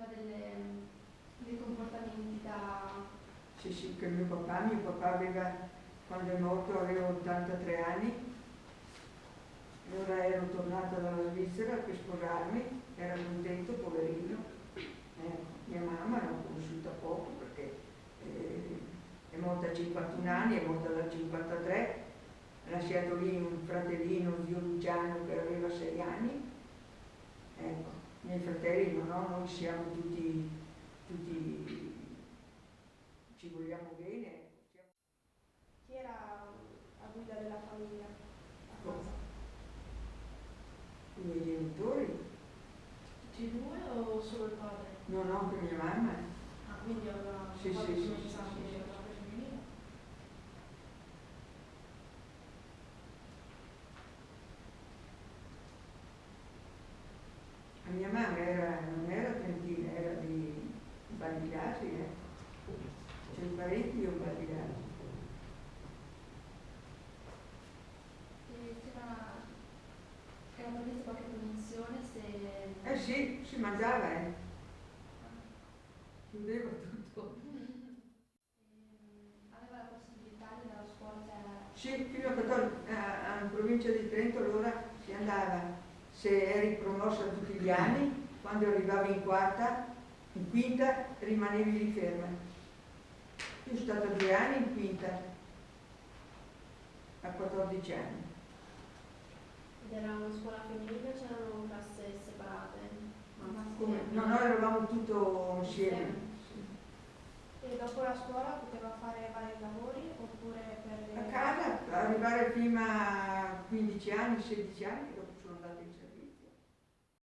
sviluppava delle, dei comportamenti da... Sì, sì, che mio papà, mio papà aveva, quando è morto avevo 83 anni, allora ero tornata dalla Svizzera per sposarmi, era contento, poverino, eh, mia mamma l'ho conosciuta poco perché eh, è morta a 51 anni, è morta da 53, ha lasciato lì un fratellino, zio Luciano, che aveva 6 anni, i miei fratelli no, no, noi siamo tutti, tutti ci vogliamo bene. Chi era a guida della famiglia? a casa? I miei genitori, Tutti e due o solo il padre? no, no, anche mia mamma. Ah, quindi aveva Sì, sì, sì, come sì, sa sì, che sì. aveva preso in vita. La mia mamma era, non era trentina, era di Bagliasi, eh. C'è parecchio io Bagliasi. E c'era, era prevista qualche se... Eh sì, si mangiava, eh. Chiudeva tutto. Aveva la possibilità di andare a scuola, cioè Sì, fino a 14, a, a- in provincia di Trento allora si andava, se eri promossa tutti gli anni, quando arrivavi in quarta, in quinta rimanevi lì ferma. Io sono stata due anni in quinta, a 14 anni. Ed era una scuola femminile o c'erano classi separate? Come? No, noi eravamo tutto insieme. E dopo la scuola poteva fare vari lavori oppure per... A casa, arrivare prima a 15 anni, 16 anni, dopo sono andata in servizio.